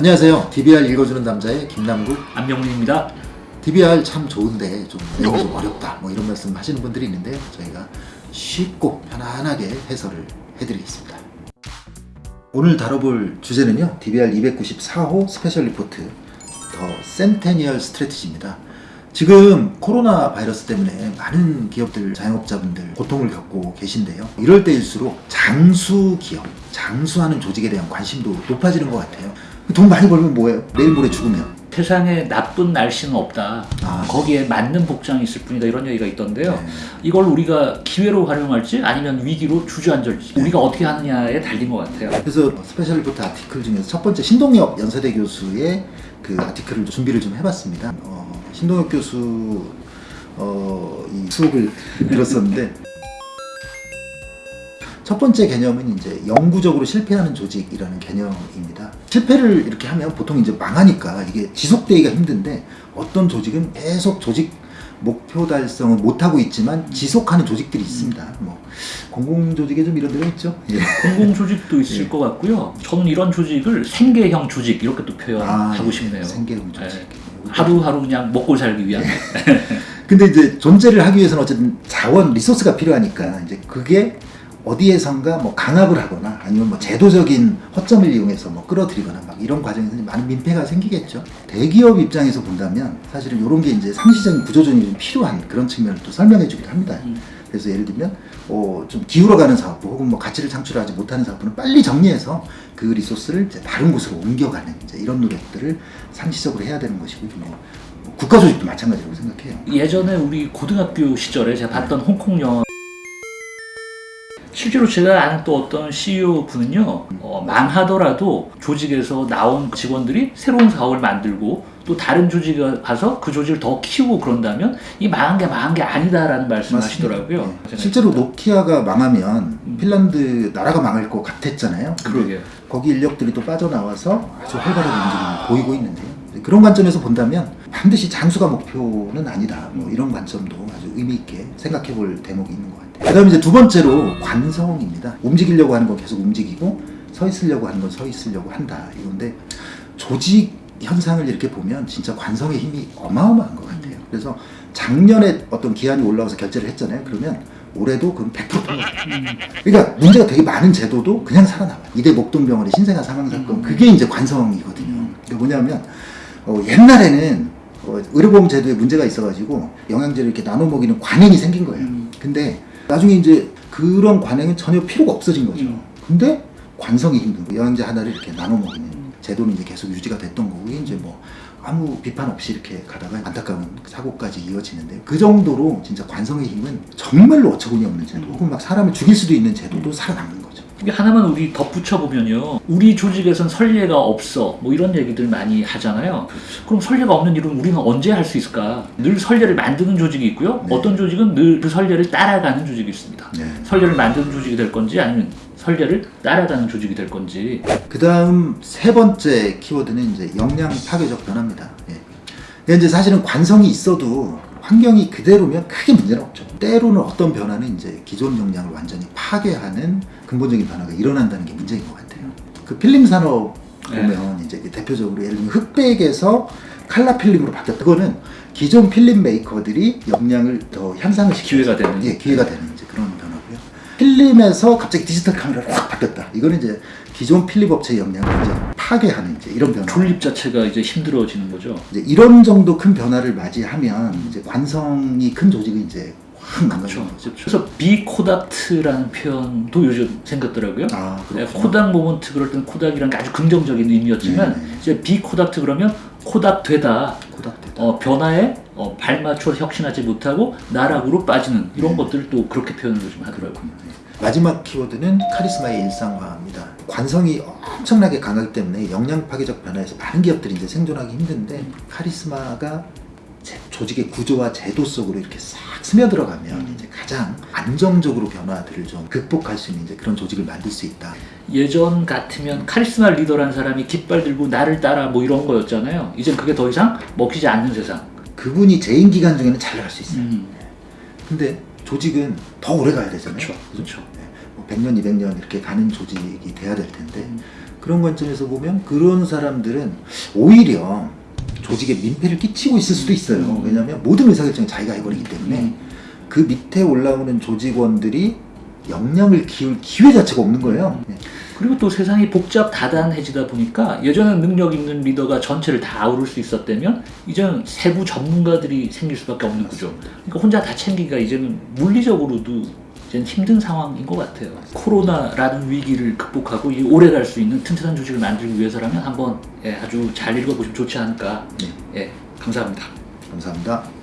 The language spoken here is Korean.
안녕하세요. DBR 읽어주는 남자의 김남국. 안명민입니다. DBR 참 좋은데 좀 내용이 좀 어렵다. 뭐 이런 말씀 하시는 분들이 있는데 저희가 쉽고 편안하게 해설을 해드리겠습니다. 오늘 다뤄볼 주제는요. DBR 294호 special report The Centennial Strategy입니다. 지금 코로나 바이러스 때문에 많은 기업들, 자영업자분들 고통을 겪고 계신데요. 이럴 때일수록 장수 기업, 장수하는 조직에 대한 관심도 높아지는 것 같아요. 돈 많이 벌면 뭐예요? 내일 모레 죽으면. 세상에 나쁜 날씨는 없다. 아. 거기에 맞는 복장이 있을 뿐이다. 이런 얘기가 있던데요. 네. 이걸 우리가 기회로 활용할지 아니면 위기로 주저앉을지 우리가 어떻게 하느냐에 달린 것 같아요. 그래서 special report article 중에서 첫 번째 신동엽 연세대 교수의 그 article을 좀 준비를 좀 해봤습니다. 어, 신동엽 교수 어, 이 수업을 들었었는데 첫 번째 개념은 이제 영구적으로 실패하는 조직이라는 개념입니다. 실패를 이렇게 하면 보통 이제 망하니까 이게 지속되기가 힘든데 어떤 조직은 계속 조직 목표 달성을 못하고 있지만 지속하는 조직들이 있습니다. 뭐 공공 조직에 좀 이런 데가 있죠. 예. 공공 조직도 있을 예. 것 같고요. 저는 이런 조직을 생계형 조직 이렇게 또 표현하고 예. 싶네요. 생계형 조직. 예. 하루하루 그냥 먹고 살기 위한. 근데 이제 존재를 하기 위해서는 어쨌든 자원, 리소스가 필요하니까 이제 그게 어디에선가 뭐 강압을 하거나 아니면 뭐 제도적인 허점을 이용해서 뭐 끌어들이거나 막 이런 과정에서 많은 민폐가 생기겠죠. 대기업 입장에서 본다면 사실은 이런 게 이제 상시적인 구조조정이 좀 필요한 그런 측면을 또 설명해 주기도 합니다. 음. 그래서 예를 들면 어, 좀 기울어가는 사업부 혹은 뭐 가치를 창출하지 못하는 사업부는 빨리 정리해서 그 리소스를 이제 다른 곳으로 옮겨가는 이제 이런 노력들을 상시적으로 해야 되는 것이고 뭐, 뭐 국가 조직도 마찬가지라고 생각해요. 예전에 우리 고등학교 시절에 제가 봤던 홍콩 영화 실제로 제가 아는 또 어떤 CEO 분은요 어, 망하더라도 조직에서 나온 직원들이 새로운 사업을 만들고 또 다른 조직에 가서 그 조직을 더 키우고 그런다면 이 망한 게 망한 게 아니다라는 말씀을 하시더라고요. 네. 실제로 노키아가 망하면 음. 핀란드 나라가 망할 것 같았잖아요. 근데 그러게요. 거기 인력들이 또 빠져나와서 아주 활발하게 움직임을 보이고 있는데요. 그런 관점에서 본다면 반드시 장수가 목표는 아니다. 뭐 이런 관점도 아주 의미 있게 생각해 볼 대목이 있는 것 같아요. 그 다음에 이제 두 번째로 관성입니다. 움직이려고 하는 건 계속 움직이고 서 있으려고 하는 건 서 있으려고 한다. 이건데 조직 현상을 이렇게 보면 진짜 관성의 힘이 어마어마한 것 같아요. 그래서 작년에 어떤 기한이 올라와서 결제를 했잖아요. 그러면 올해도 그럼 100% 통과. 그러니까 문제가 되게 많은 제도도 그냥 살아남아요. 이대 목동병원의 신생아 사망 사건 그게 이제 관성이거든요. 그게 뭐냐면 어, 옛날에는 어, 의료보험 제도에 문제가 있어가지고 영양제를 이렇게 나눠 먹이는 관행이 생긴 거예요. 음. 근데 나중에 이제 그런 관행은 전혀 필요가 없어진 거죠. 음. 근데 관성이 힘든 거예요. 영양제 하나를 이렇게 나눠 먹이는 제도는 이제 계속 유지가 됐던 거고 이제 뭐 아무 비판 없이 이렇게 가다가 안타까운 사고까지 이어지는데 그 정도로 진짜 관성의 힘은 정말로 어처구니 없는 제도 혹은 막 사람을 죽일 수도 있는 제도도 살아남는. 이게 하나만 우리 덧붙여 보면요. 우리 조직에선 선례가 없어. 뭐 이런 얘기들 많이 하잖아요. 그럼 선례가 없는 일은 우리는 언제 할 수 있을까? 늘 선례를 만드는 조직이 있고요. 네. 어떤 조직은 늘그 선례를 따라가는 조직이 있습니다. 네. 선례를 만드는 조직이 될 건지 아니면 선례를 따라가는 조직이 될 건지. 그 다음 세 번째 키워드는 이제 역량 파괴적 변화입니다. 예. 이제 사실은 관성이 있어도 환경이 그대로면 크게 문제는 없죠. 때로는 어떤 변화는 이제 기존 역량을 완전히 파괴하는 근본적인 변화가 일어난다는 게 문제인 것 같아요. 그 필름 산업 보면 이제 대표적으로 예를 들면 흑백에서 칼라 필름으로 바뀌었다. 그거는 기존 필름 메이커들이 역량을 더 향상을 시키는 기회가 되는. 예, 기회가 되는 이제 그런 변화고요. 필름에서 갑자기 디지털 카메라로 확 바뀌었다. 이거는 이제 기존 필름 업체의 역량을 이제 파괴하는 이제 이런 변화. 존립 자체가 이제 힘들어지는 거죠. 이제 이런 정도 큰 변화를 맞이하면 이제 관성이 큰 조직이 이제 확 그렇죠. 거죠. 그래서 be Kodaked라는 표현도 요즘 생겼더라고요. 아, 네. Kodak moment 그럴 때는 코닥이라는 게 아주 긍정적인 의미였지만 네, 네. 이제 be Kodaked 그러면 코닥 되다 코닥대다. 어, 변화에 어, 발맞춰 혁신하지 못하고 나락으로 빠지는 이런 네. 것들을 또 그렇게 표현을 좀 하더라고요. 마지막 키워드는 카리스마의 일상화입니다. 관성이 엄청나게 강하기 때문에 역량 파괴적 변화에서 많은 기업들이 이제 생존하기 힘든데 카리스마가 제- 조직의 구조와 제도 속으로 이렇게 싹 스며들어가면 이제 가장 안정적으로 변화들을 좀 극복할 수 있는 이제 그런 조직을 만들 수 있다. 예전 같으면 카리스마 리더라는 사람이 깃발 들고 나를 따라 뭐 이런 거였잖아요. 이젠 그게 더 이상 먹히지 않는 세상. 그분이 재임 기간 중에는 잘 나갈 수 있어요. 음, 근데 조직은 더 오래 가야 되잖아요. 그렇죠. 그렇죠. 뭐 100년, 200년 이렇게 가는 조직이 돼야 될 텐데 그런 관점에서 보면 그런 사람들은 오히려 조직에 민폐를 끼치고 있을 수도 있어요. 음. 왜냐하면 모든 의사결정을 자기가 해버리기 때문에 음. 그 밑에 올라오는 조직원들이 역량을 키울 기회 자체가 없는 거예요. 네. 그리고 또 세상이 복잡 다단해지다 보니까 예전엔 능력 있는 리더가 전체를 다 아우를 수 있었다면 이제는 세부 전문가들이 생길 수밖에 없는 구조. 그러니까 혼자 다 챙기기가 이제는 물리적으로도 이제는 힘든 상황인 것 같아요. 코로나라는 위기를 극복하고 이 오래 갈 수 있는 튼튼한 조직을 만들기 위해서라면 한번 예, 아주 잘 읽어보시면 좋지 않을까. 네. 예, 감사합니다. 감사합니다.